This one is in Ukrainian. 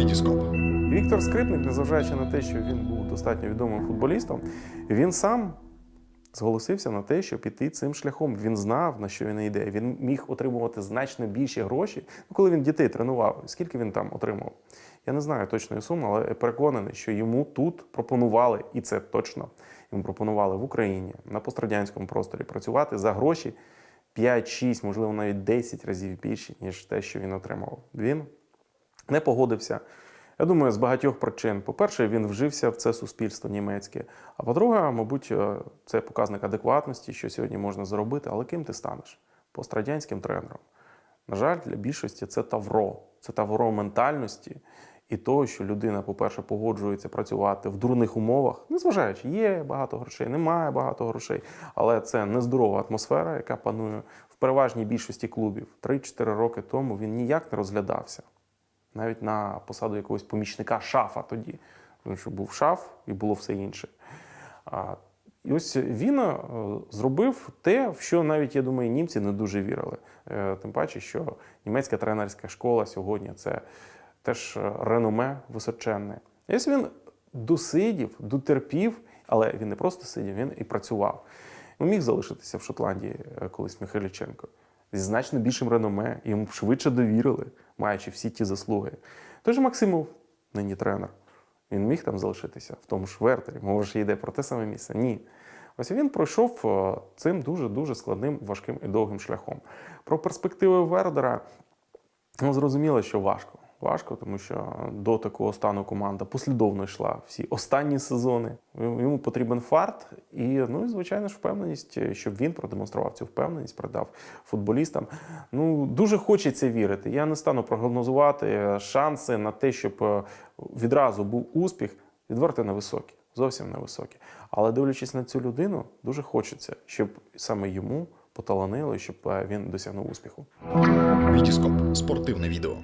Вітіскоп. Віктор Скрипник, незважаючи на те, що він був достатньо відомим футболістом, він сам зголосився на те, щоб піти цим шляхом. Він знав, на що він йде. Він міг отримувати значно більші гроші, ну, коли він дітей тренував. Скільки він там отримав? Я не знаю точної суми, але переконаний, що йому тут пропонували, і це точно йому пропонували в Україні на пострадянському просторі працювати за гроші 5-6, можливо, навіть 10 разів більше, ніж те, що він отримав. Він не погодився. Я думаю, з багатьох причин. По-перше, він вжився в це суспільство німецьке. А по-друге, мабуть, е, це показник адекватності, що сьогодні можна зробити, але ким ти станеш? Пострадянським тренером. На жаль, для більшості це тавро. Це тавро ментальності і того, що людина, по-перше, погоджується працювати в дурних умовах, незважаючи, є багато грошей, немає багато грошей, але це нездорова атмосфера, яка панує в переважній більшості клубів. 3-4 роки тому він ніяк не розглядався навіть на посаду якогось помічника шафа тоді, тому що був шаф і було все інше. І ось він е, зробив те, в що навіть, я думаю, німці не дуже вірили. Е, Тим паче, що німецька тренерська школа сьогодні це теж е, реноме височенне. І ось він досидів, дотерпів, але він не просто сидів, він і працював. Він міг залишитися в Шотландії колись Михайліченко зі значно більшим реноме, йому швидше довірили, маючи всі ті заслуги. Тож Максимов, нині тренер, він міг там залишитися в тому ж Вертері, ж йде про те саме місце. Ні. Ось він пройшов е, цим дуже-дуже складним, важким і довгим шляхом. Про перспективи Вердера ну, зрозуміло, що важко. Важко, тому що до такого стану команда послідовно йшла всі останні сезони. Йому потрібен фарт і, ну і звичайно ж, впевненість, щоб він продемонстрував цю впевненість, продав футболістам. Ну дуже хочеться вірити. Я не стану прогнозувати шанси на те, щоб е, відразу був успіх, відверто невисокі, зовсім невисокі. Але дивлячись на цю людину, дуже хочеться, щоб саме йому поталанило, щоб е, він досягнув успіху. Вітіскоп. Спортивне відео.